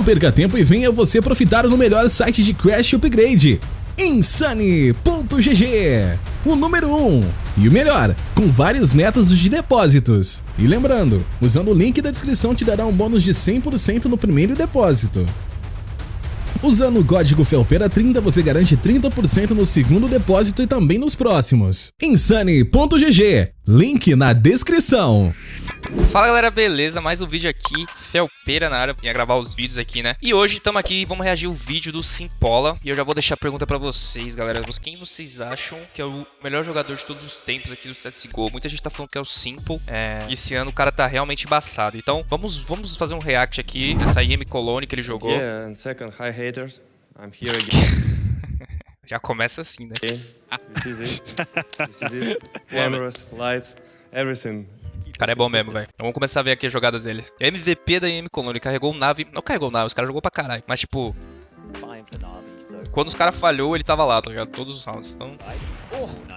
Não perca tempo e venha você aproveitar no melhor site de Crash Upgrade, Insane.gg, o número 1 um, e o melhor, com vários métodos de depósitos. E lembrando, usando o link da descrição te dará um bônus de 100% no primeiro depósito. Usando o código FELPERA30 você garante 30% no segundo depósito e também nos próximos. Insane.gg, link na descrição. Fala galera, beleza? Mais um vídeo aqui, Felpeira na área, ia gravar os vídeos aqui, né? E hoje estamos aqui, vamos reagir o vídeo do Simpola. E eu já vou deixar a pergunta pra vocês, galera. Quem vocês acham que é o melhor jogador de todos os tempos aqui do CSGO? Muita gente tá falando que é o Simple. É... Esse ano o cara tá realmente embaçado. Então vamos, vamos fazer um react aqui Essa IM Colony que ele jogou. Yeah, and second, hi haters. I'm here again. Já começa assim, né? This is it. This is it. Cameras, lights, everything cara é bom mesmo, velho. Vamos começar a ver aqui as jogadas dele. É MVP da IM Colony. Ele carregou o nave. Não carregou nave, os caras jogou pra caralho. Mas, tipo. Quando os caras falhou, ele tava lá, tá ligado? Todos os rounds. Então.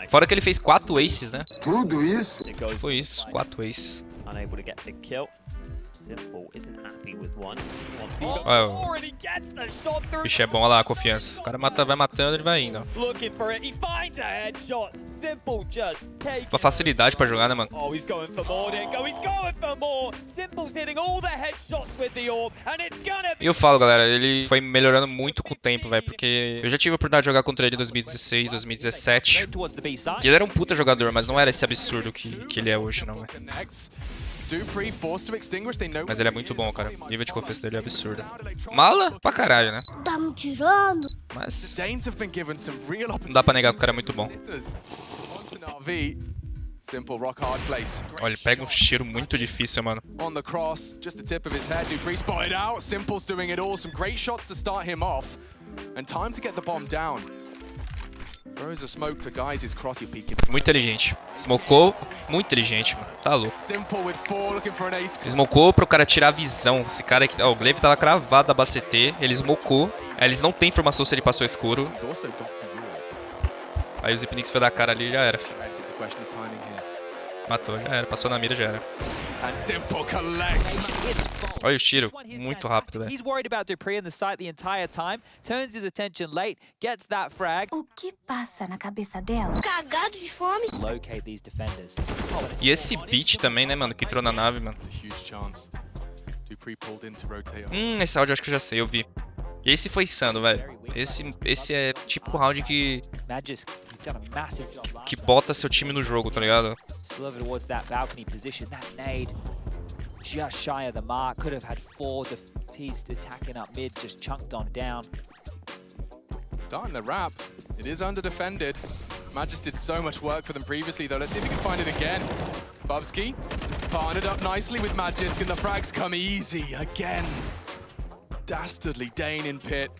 Fora que ele fez 4 aces, né? Tudo isso? Foi isso, 4 aces. Olha, o bicho é bom, olha lá a confiança. O cara mata, vai matando, ele vai indo. Uma facilidade pra jogar, né, mano? E eu falo, galera, ele foi melhorando muito com o tempo, velho, porque eu já tive a oportunidade de jogar contra ele em 2016, 2017. E ele era um puta jogador, mas não era esse absurdo que, que ele é hoje, não, velho. Mas ele é muito bom, cara. O nível de confiança dele é absurdo. Mala pra caralho, né? Tá me tirando? Mas... Não dá pra negar que o cara é muito bom. Olha, ele pega um cheiro muito difícil, mano. On the cross, just the tip of his head. Dupree spotted out. Simple's doing it all. Some great shots to start him off. And time to get the bomb down. Muito inteligente. Smocou, muito inteligente, mano. Tá louco. Smocou pro cara tirar a visão. Esse cara aqui. Ó, o Glaive tava cravado da BCT. Ele smocou. Aí eles não tem informação se ele passou escuro. Aí o Zipnix foi dar cara ali e já era, filho. Matou, já era. Passou na mira, já era. Olha o tiro, muito rápido, velho. O que passa na cabeça dela? Cagado de fome. E esse beat também, né, mano, que entrou na nave, mano. Hum, esse áudio eu acho que eu já sei, eu vi. Esse foi insano, velho. Esse, esse é tipo o round que... Que bota seu time no jogo, tá ligado? Just shy of the mark. Could have had four. He's attacking up mid, just chunked on down. Starting the wrap. It is under defended. Magis did so much work for them previously, though. Let's see if we can find it again. Bubsky partnered up nicely with Magisk, and the frags come easy again. Dastardly Dane in pit.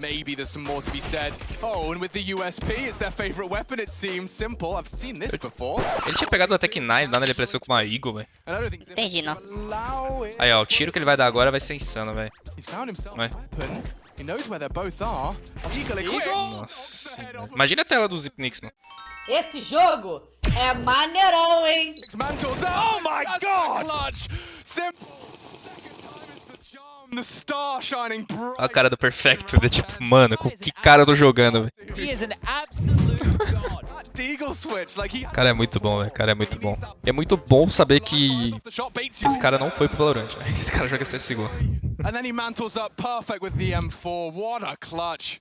Maybe there's some more to be said. Oh, and with the USP, it's their favorite weapon, it seems. Simple. I've seen this before. Ele tinha pegado a Tech 9, nada ele apareceu com uma Eagle, velho. Entendi, não. Aí, ó, o tiro que ele vai dar agora vai ser insano, velho. Vai. Nossa Imagina a tela do Zipnix, mano. Esse jogo é maneirão, hein? Oh my god! A cara do Perfecto, de tipo, mano, com que cara eu tô jogando, velho. O cara é muito bom, velho. Cara é muito bom. E é muito bom saber que esse cara não foi pro Valorant, né? Esse cara joga CSGO.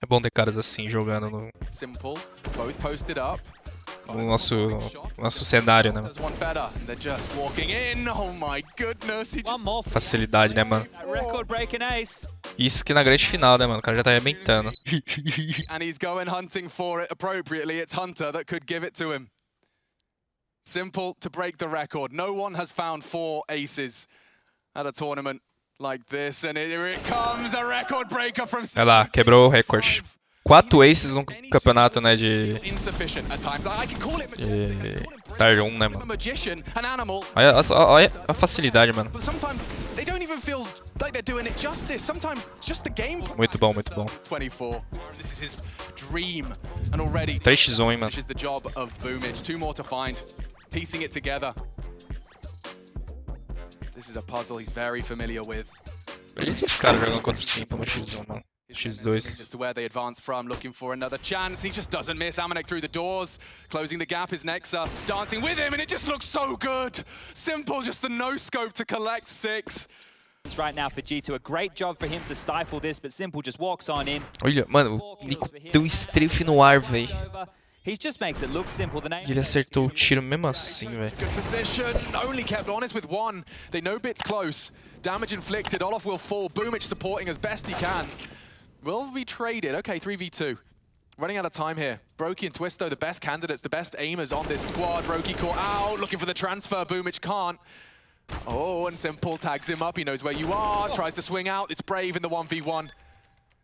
É bom ter caras assim jogando no no nosso, nosso cenário, né? Oh Facilidade, né, mano? Isso que na grande final, né, mano? O cara já tá arrebentando. And he's going hunting for it appropriately. It's Hunter that could give it to him. Simple to break the record. No one has found four aces at a tournament like this. And here it comes, a record breaker from... Olha lá, quebrou o recorde quatro aces no campeonato, né, de... de... Tier 1, né, mano? Olha, olha a facilidade, mano. Muito bom, muito bom. 3x1, hein, mano. This is a puzzle he's very familiar with. Esses caras jogando contra o Simple no X1, mano. X2. As to where they advance from, looking for another chance. He just doesn't miss. Amanek through the doors. Closing the gap is Nexa. Dancing with him, and it just looks so good. Simple, just the no scope to collect six. right now for G2. A great job for him to stifle this, but Simple just walks on in. Olha, mano, o Nico deu strafe no ar, velho. He just makes it look simple. The name ele acertou o tiro mesmo assim, velho. Good position. Only kept honest with one. They know Bit's close. Damage inflicted. Olaf will fall. Boomich supporting as best he can. Will be traded. Okay, 3v2. Running out of time here. Brokey and Twisto, the best candidates, the best aimers on this squad. Brokey caught out, looking for the transfer. Boomich can't. Oh, and Simple tags him up. He knows where you are. Tries to swing out. It's Brave in the 1v1.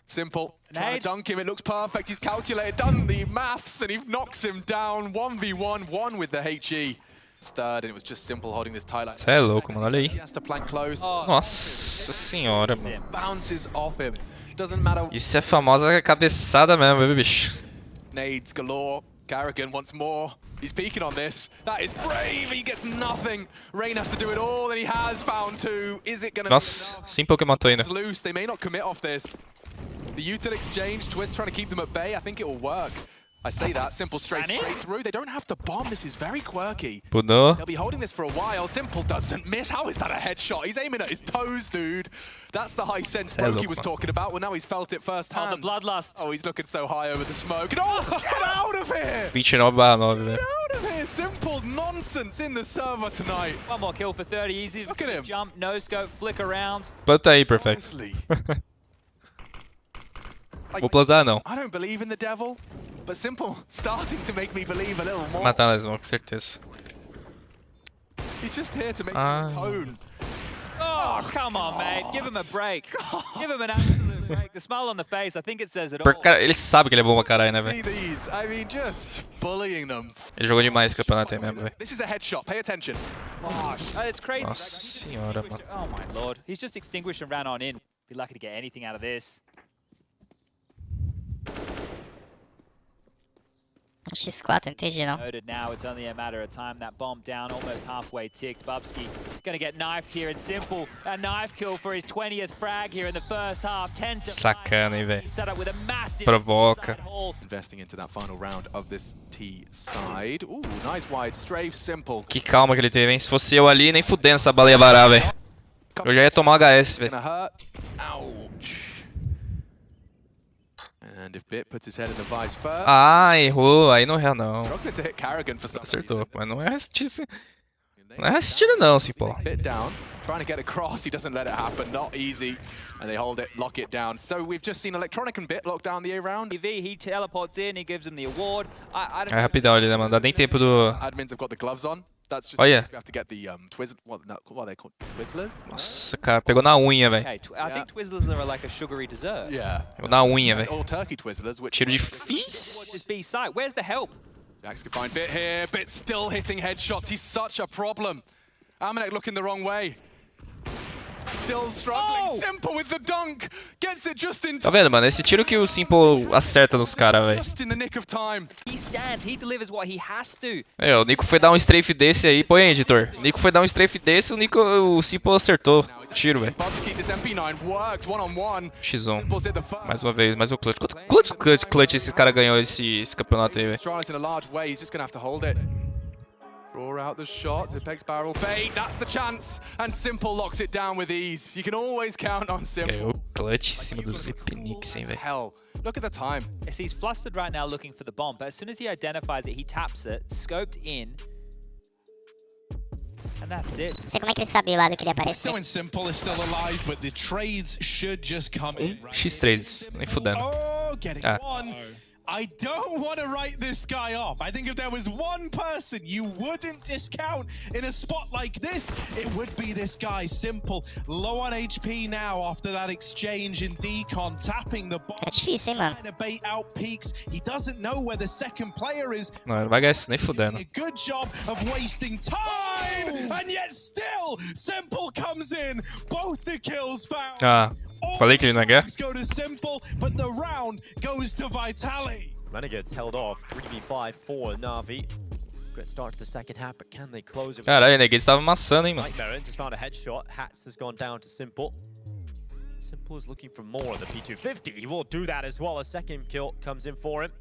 Simple. Trying to dunk him. It looks perfect. He's calculated, done the maths, and he knocks him down. 1v1, one with the HE. Third, and it was just Simple holding this tie line. Cê é louco, mano, olha He aí. has to plank close. Nossa senhora, mano. Bounces off him. Isso é famosa cabeçada mesmo, viu, bicho? Nades galore. Carrigan once more. He's peeking on this. That is brave. He gets nothing. Rain has to do it all, and he has found two. Is it gonna Nossa, Simple que matou ainda. loose? They may not commit off this. The util exchange, Twist trying to keep them at bay. I think it will work. I say that. Simple straight Danny? straight through. They don't have to bomb. This is very quirky. But no. They'll be holding this for a while. Simple doesn't miss. How is that a headshot? He's aiming at his toes, dude. That's the high sense Hello, Brokey was man. talking about. Well, now he's felt it Oh, firsthand. the bloodlust. Oh, he's looking so high over the smoke. And oh, get out of here! 29 barra 9, Get velho. out of here! Simple nonsense in the server tonight. One more kill for 30. Easy. Look at him. Jump, no scope, flick around. Planta aí, perfect. Honestly, Vou plantar não. I don't believe in the devil, but Simple starting to make me believe a little more. Matar na Smoke, com certeza. He's just here to make Ah. you atone. Oh, come on, mate. Give him a break. Give him an absolute break. The smile on the face, I think it says it all. Por- Cara, ele sabe que ele é bom pra caralho, né, See velho? these? I mean, just bullying them. Ele jogou demais esse campeonato aí mesmo, velho. This is a headshot. Pay attention. Oh, it's crazy. Nossa senhora, mano. Oh, my lord. He's just extinguished and ran on in. Be lucky to get anything out of this. X4, não entendi não. Noted now, it's only a matter of time. That bomb down, almost halfway ticked. Bubsky gonna get knifed here. It's simple. A knife kill for his 20th frag here in the first half. 10 to Sacana, hein, velho. Provoca. Investing into that final round of this T side. Ooh, nice wide strafe. Simple. Que calma que ele teve, hein? Se fosse eu ali, nem fudendo essa bala ia varar, velho. Eu já ia tomar um HS, velho. Gonna hurt. Ouch. And if Bit puts his head in the vice first, Ah, errou. Aí não é, não. struggling to hit Carrigan for some Acertou, mas não é assistir. Não é assistir, não, Simple. Bit down, trying to get across. He doesn't let it happen. Not easy. And they hold it, lock it down. So we've just seen Electronic and Bit lock down the A round. TV, he teleports in, he gives him the award. I, I don't É rapidão ali, né, mano? Dá nem tempo do. Admins have got the gloves on. That's just Oh, yeah. we have to get the um Twiz what, no, what are they called? Twizzlers? Nossa, cara, pegou na unha, velho. Okay, tw I think Twizzlers are like a sugary dessert. Yeah. Pegou na unha, velho. All turkey Twizzlers, which Tiro What's difícil. B site? Where's the help? Jax can find Bit here. Bit still hitting headshots. He's such a problem. Amanek looking the wrong way. Tá time. vendo, mano? Esse tiro que o Simple acerta nos caras, velho. É, o Nico foi dar um strafe desse aí. Põe aí, editor. O Nico foi dar um strafe desse, o Nico, o Simple acertou. o Tiro, velho. Bubsky, this MP9 works one on one. X1. Simple's hit the first. Mais uma vez, mais um clutch. Quanto clutch, clutch, clutch esse cara ganhou esse, esse campeonato aí, velho? Draw out the shots. Apex barrel bait. That's the chance. And Simple locks it down with ease. You can always count on Simple. Ganhou clutch em cima do Zepenix, hein, velho? Hell, look at the time. Yes, he's flustered right now looking for the bomb, but as soon as he identifies it, he taps it, scoped in. And that's it. Não sei como é que ele sabia o lado que ele ia aparecer. Going simple is still alive, but the trades should just come in. right? X3, nem fudendo. Oh, getting Ah. One. I don't want to write this guy off. I think if there was one person you wouldn't discount in a spot like this, it would be this guy. Simple. Low on HP now after that exchange in decon, tapping the bomb. É difícil, hein, mano? Trying to bait out peaks. He doesn't know where the second player is. Não, ele vai ganhar isso nem fudendo. A good job of wasting time, and yet still, Simple comes in. Both the kills found. Ah, falei que ele não ia ganhar? Points go to Simple, but the round goes to Vitali. Renegades held off 3v5 for Navi. Good start to the second half, but can they close it? Caralho, Neguedes tava amassando, hein, mano. Nightmare Ends has found a headshot. Hats has gone down to Simple. Simple is looking for more on the P250. He will do that as well. A second kill comes in for him.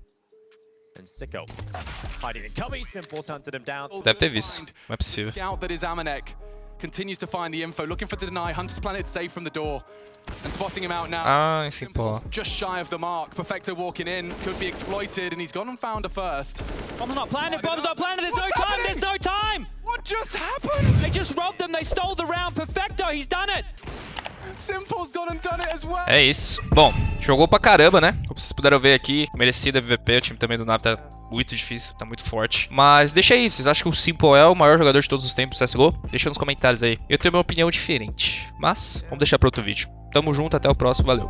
And Sicko hiding in cubby. Simple's hunted him down. Deve ter visto. Não é possível. Scout that is Amanek continues to find the info, looking for the deny. Hunter's Planet safe from the door. And spotting him out now. Ah, em Simple. Just shy of the mark. Perfecto walking in. Could be exploited, and he's gone and found a first. Bomb's not planted, bomb's not planted, there's no What's time, there's no time! What just happened? They just robbed them, they stole the round, Perfecto, he's done it! É isso. Bom, jogou pra caramba, né? Como vocês puderam ver aqui, merecida MVP. O time também do Nave tá muito difícil, tá muito forte. Mas deixa aí, vocês acham que o Simple é o maior jogador de todos os tempos do CSGO? Deixa nos comentários aí. Eu tenho uma opinião diferente. Mas, vamos deixar pra outro vídeo. Tamo junto, até o próximo, valeu.